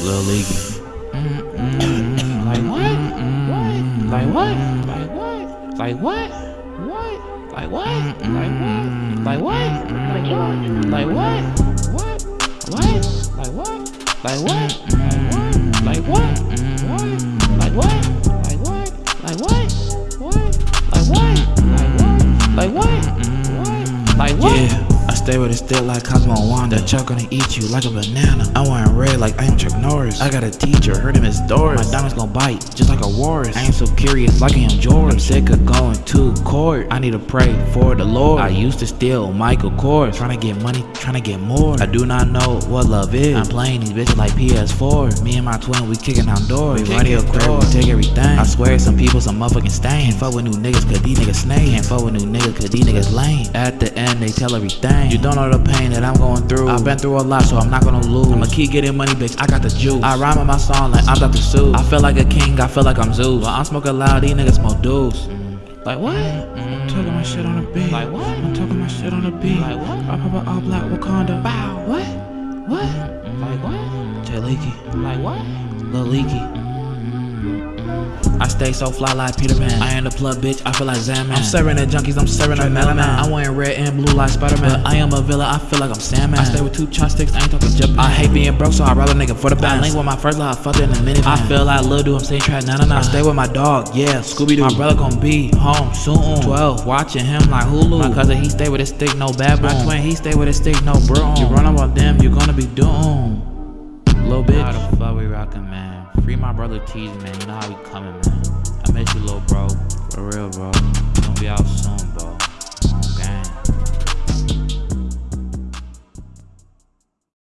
Lil Leaky. Like what? What? Like what? Like what? Like what? What? Like what? Like what? Like what? Like what? What? What? Like what? Like what? Like what? Like What? Like what? Like what? Like what? What? Like what? Like what? Like what? What? Like what? Stay with a stick like Cosmo and Wanda. That chuck gonna eat you like a banana. I'm wearing red like I am Chuck Norris. I got a teacher, her name is Doris. My diamonds gon' bite just like a walrus. I ain't so curious like I am George. I'm sick of going to court. I need to pray for the Lord. I used to steal Michael Kors. Trying to get money, trying to get more. I do not know what love is. I'm playing these bitches like PS4. Me and my twin, we kicking down doors. We radio crib, we take everything. I swear some people some motherfucking stain. Can't fuck with new niggas cause these niggas snake. Can't fuck with new niggas cause these niggas lame. At the end, they tell everything. You don't know the pain that I'm going through. I've been through a lot, so I'm not gonna lose. I'ma keep getting money, bitch. I got the juice. I rhyme on my song like I'm Dr. Seuss. I feel like a king, I feel like I'm Zeus. When I'm smoking loud, these niggas smoke deuce. Like what? I'm talking my shit on the beat. Like what? I'm talking my shit on the beat. Like what? I pop a all black Wakanda. Wow. What? What? Mm-hmm. Like what? Jay Leaky, Like what? Lil Leaky. I stay so fly like Peter Pan. I ain't a plug bitch, I feel like Zaman. I'm serving at junkies, I'm serving at Melon. I'm wearing red and blue like Spider Man. I am a villain, I feel like I'm Sandman. I stay with two chopsticks, I ain't talking Japan. I hate being broke, so I rather nigga for the band. I link with my first love, I fucked in a minute. I feel like Lil Dude, I'm saying trap, nah nah nah. I stay with my dog, yeah, Scooby Doo. My brother gon' be home soon. 12, watching him like Hulu. My cousin, he stay with his stick, no bad boy. My twin, he stay with his stick, no bro. You run up on them, you gonna be doomed. Little bitch. How the fuck we rockin', man? My brother Tease, man. You know how we coming, man. I miss you, little bro. For real, bro. Gonna be out.